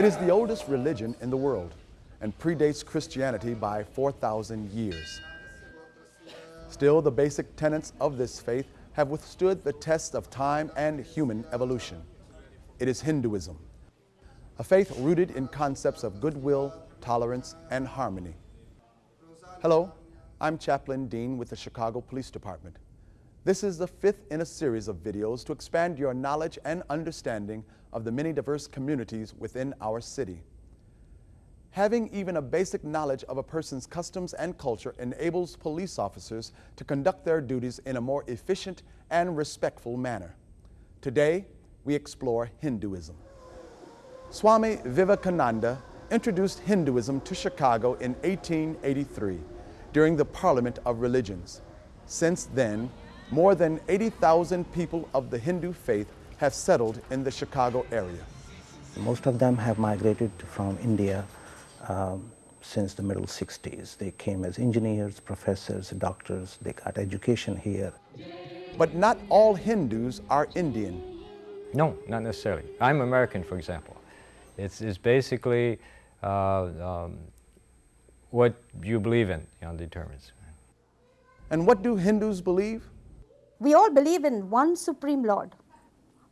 It is the oldest religion in the world and predates Christianity by 4,000 years. Still, the basic tenets of this faith have withstood the tests of time and human evolution. It is Hinduism, a faith rooted in concepts of goodwill, tolerance, and harmony. Hello, I'm Chaplain Dean with the Chicago Police Department. This is the fifth in a series of videos to expand your knowledge and understanding of the many diverse communities within our city. Having even a basic knowledge of a person's customs and culture enables police officers to conduct their duties in a more efficient and respectful manner. Today, we explore Hinduism. Swami Vivekananda introduced Hinduism to Chicago in 1883 during the Parliament of Religions. Since then, more than 80,000 people of the Hindu faith have settled in the Chicago area. Most of them have migrated from India um, since the middle 60s. They came as engineers, professors, doctors, they got education here. But not all Hindus are Indian. No, not necessarily. I'm American, for example. It's, it's basically uh, um, what you believe in you know, determines. And what do Hindus believe? We all believe in one supreme Lord.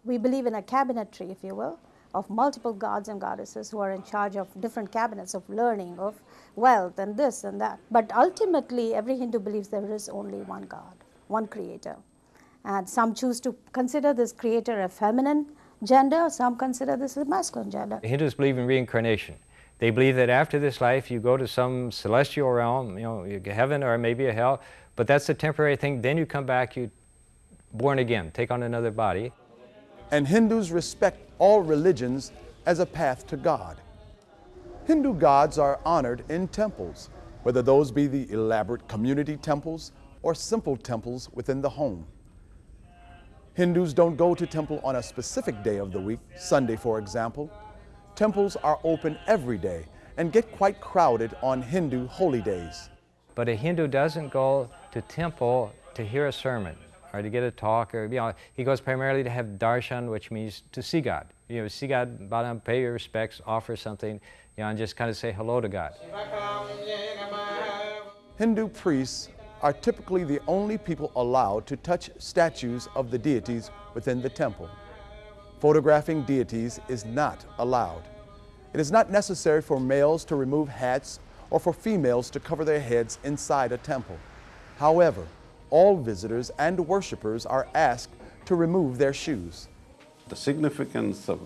We believe in a cabinetry, if you will, of multiple gods and goddesses who are in charge of different cabinets of learning, of wealth, and this and that. But ultimately, every Hindu believes there is only one God, one creator. And some choose to consider this creator a feminine gender, some consider this a masculine gender. Hindus believe in reincarnation. They believe that after this life you go to some celestial realm, you know, heaven or maybe a hell, but that's a temporary thing. Then you come back, you born again, take on another body. And Hindus respect all religions as a path to God. Hindu gods are honored in temples, whether those be the elaborate community temples or simple temples within the home. Hindus don't go to temple on a specific day of the week, Sunday for example. Temples are open every day and get quite crowded on Hindu holy days. But a Hindu doesn't go to temple to hear a sermon or to get a talk or, you know, he goes primarily to have darshan, which means to see God. You know, see God, down, pay your respects, offer something, you know, and just kind of say hello to God. Hindu priests are typically the only people allowed to touch statues of the deities within the temple. Photographing deities is not allowed. It is not necessary for males to remove hats or for females to cover their heads inside a temple. However, all visitors and worshipers are asked to remove their shoes. The significance of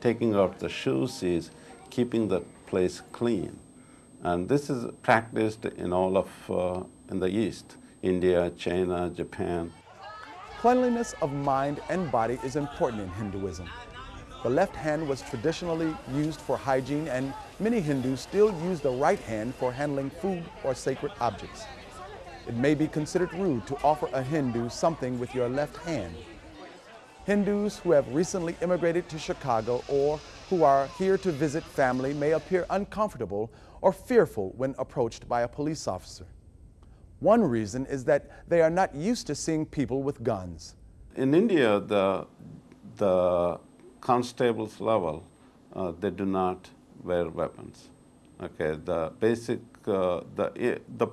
taking off the shoes is keeping the place clean. And this is practiced in all of uh, in the East, India, China, Japan. Cleanliness of mind and body is important in Hinduism. The left hand was traditionally used for hygiene and many Hindus still use the right hand for handling food or sacred objects. It may be considered rude to offer a Hindu something with your left hand. Hindus who have recently immigrated to Chicago or who are here to visit family may appear uncomfortable or fearful when approached by a police officer. One reason is that they are not used to seeing people with guns. In India, the, the constables level, uh, they do not wear weapons. Okay, the basic, uh, the, the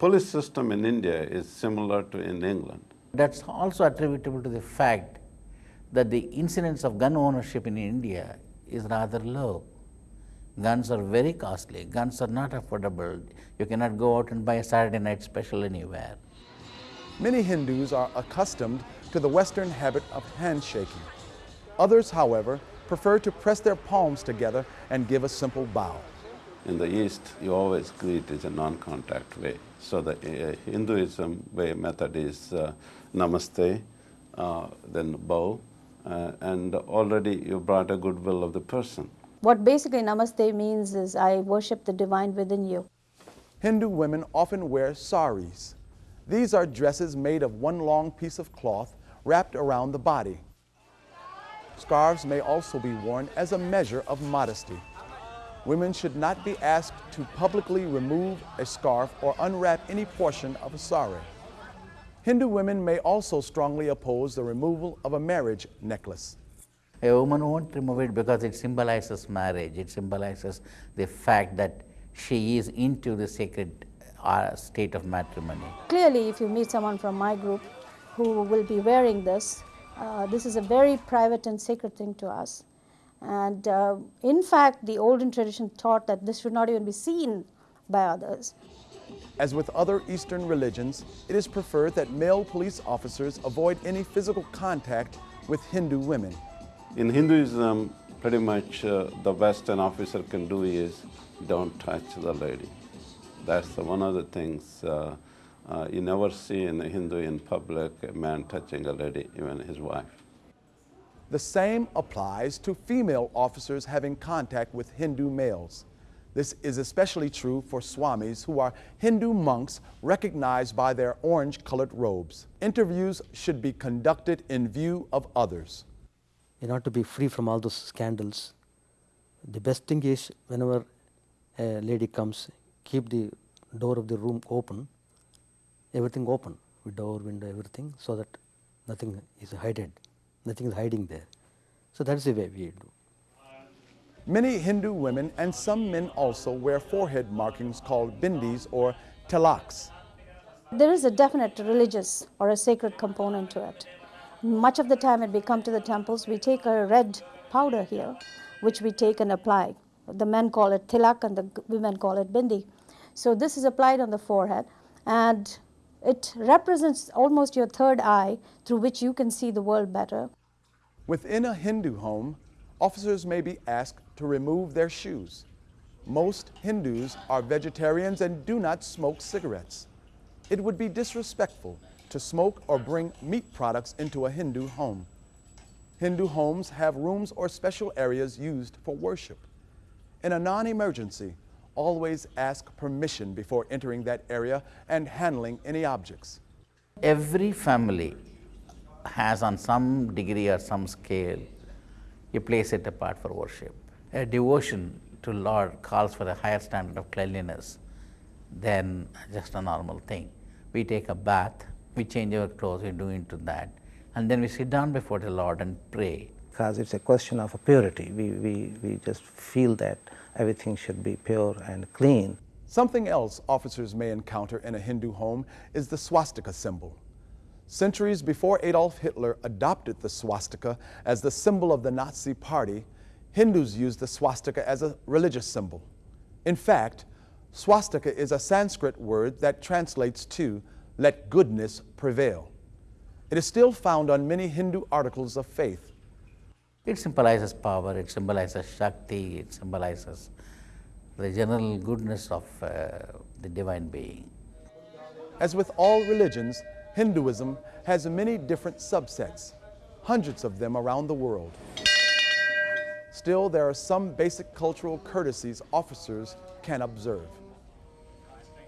police system in India is similar to in England. That's also attributable to the fact that the incidence of gun ownership in India is rather low. Guns are very costly. Guns are not affordable. You cannot go out and buy a Saturday night special anywhere. Many Hindus are accustomed to the Western habit of handshaking. Others, however, prefer to press their palms together and give a simple bow. In the East, you always greet in a non-contact way. So the uh, Hinduism way method is uh, namaste, uh, then bow, uh, and already you brought a goodwill of the person. What basically namaste means is I worship the divine within you. Hindu women often wear saris. These are dresses made of one long piece of cloth wrapped around the body. Scarves may also be worn as a measure of modesty. Women should not be asked to publicly remove a scarf or unwrap any portion of a sari. Hindu women may also strongly oppose the removal of a marriage necklace. A woman won't remove it because it symbolizes marriage, it symbolizes the fact that she is into the sacred uh, state of matrimony. Clearly, if you meet someone from my group who will be wearing this, uh, this is a very private and sacred thing to us. And uh, in fact, the olden tradition taught that this should not even be seen by others. As with other Eastern religions, it is preferred that male police officers avoid any physical contact with Hindu women. In Hinduism, pretty much uh, the best an officer can do is don't touch the lady. That's the one of the things uh, uh, you never see in a Hindu in public, a man touching a lady, even his wife. The same applies to female officers having contact with Hindu males. This is especially true for swamis who are Hindu monks recognized by their orange colored robes. Interviews should be conducted in view of others. in order to be free from all those scandals, the best thing is whenever a lady comes, keep the door of the room open, everything open, with door, window, everything, so that nothing is hidden, nothing is hiding there. So that is the way we do. Many Hindu women and some men also wear forehead markings called bindis or tilaks. There is a definite religious or a sacred component to it. Much of the time when we come to the temples, we take a red powder here, which we take and apply. The men call it tilak and the women call it bindi. So this is applied on the forehead and it represents almost your third eye through which you can see the world better. Within a Hindu home, officers may be asked to remove their shoes. Most Hindus are vegetarians and do not smoke cigarettes. It would be disrespectful to smoke or bring meat products into a Hindu home. Hindu homes have rooms or special areas used for worship. In a non emergency, always ask permission before entering that area and handling any objects. Every family has on some degree or some scale a place set apart for worship. A devotion to Lord calls for a higher standard of cleanliness than just a normal thing. We take a bath, we change our clothes, we do into that, and then we sit down before the Lord and pray. because it's a question of purity. We, we, we just feel that everything should be pure and clean. Something else officers may encounter in a Hindu home is the swastika symbol. Centuries before Adolf Hitler adopted the swastika as the symbol of the Nazi Party, Hindus used the swastika as a religious symbol. In fact, swastika is a Sanskrit word that translates to let goodness prevail. It is still found on many Hindu articles of faith. It symbolizes power, it symbolizes Shakti, it symbolizes the general goodness of uh, the divine being. As with all religions, Hinduism has many different subsets, hundreds of them around the world. Still, there are some basic cultural courtesies officers can observe.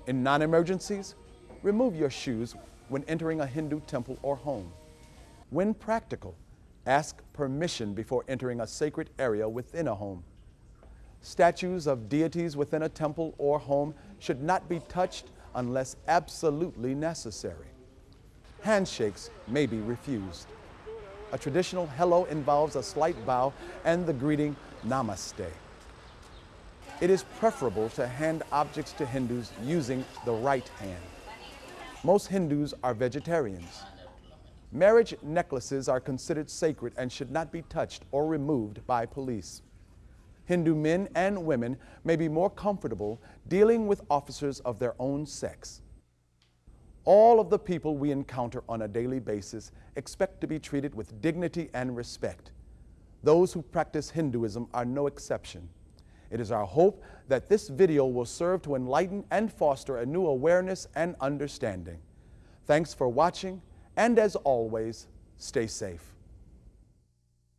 In non emergencies, remove your shoes when entering a Hindu temple or home. When practical, ask permission before entering a sacred area within a home. Statues of deities within a temple or home should not be touched unless absolutely necessary. Handshakes may be refused. A traditional hello involves a slight bow and the greeting namaste. It is preferable to hand objects to Hindus using the right hand. Most Hindus are vegetarians. Marriage necklaces are considered sacred and should not be touched or removed by police. Hindu men and women may be more comfortable dealing with officers of their own sex. All of the people we encounter on a daily basis expect to be treated with dignity and respect. Those who practice Hinduism are no exception. It is our hope that this video will serve to enlighten and foster a new awareness and understanding. Thanks for watching, and as always, stay safe.